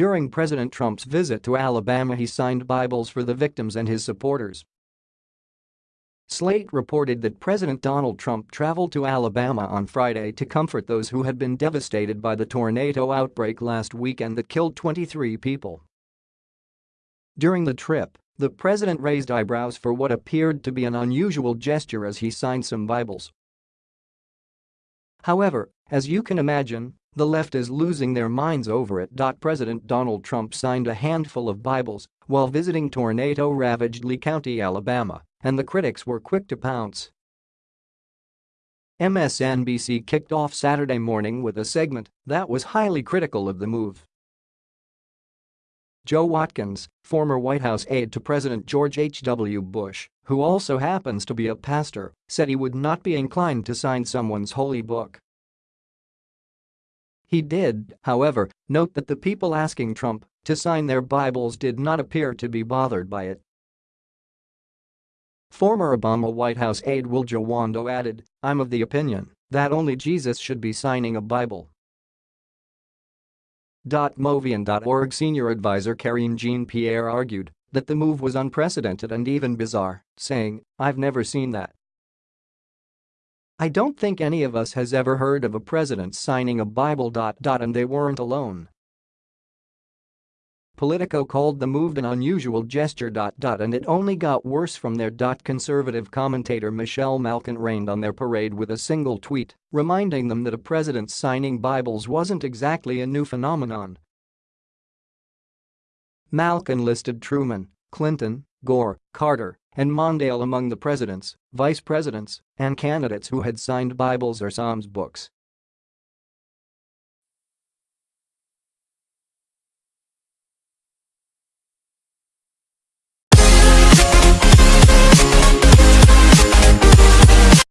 During President Trump's visit to Alabama he signed Bibles for the victims and his supporters. Slate reported that President Donald Trump traveled to Alabama on Friday to comfort those who had been devastated by the tornado outbreak last weekend that killed 23 people. During the trip, the president raised eyebrows for what appeared to be an unusual gesture as he signed some Bibles. However, as you can imagine, the left is losing their minds over it. President Donald Trump signed a handful of Bibles while visiting tornado-ravaged Lee County, Alabama and the critics were quick to pounce. MSNBC kicked off Saturday morning with a segment that was highly critical of the move. Joe Watkins, former White House aide to President George H.W. Bush, who also happens to be a pastor, said he would not be inclined to sign someone's holy book. He did, however, note that the people asking Trump to sign their Bibles did not appear to be bothered by it. Former Obama White House aide Will Jawando added, I'm of the opinion that only Jesus should be signing a Bible. MoveOn.org senior advisor Karine Jean-Pierre argued that the move was unprecedented and even bizarre, saying, I've never seen that. I don't think any of us has ever heard of a president signing a Bible. And they weren't alone. Politico called the move an unusual gesture. And it only got worse from there. Conservative commentator Michelle Malkin rained on their parade with a single tweet, reminding them that a president signing Bibles wasn't exactly a new phenomenon. Malkin listed Truman, Clinton, Gore, Carter, and Mondale among the presidents, vice presidents, and candidates who had signed Bibles or Psalms books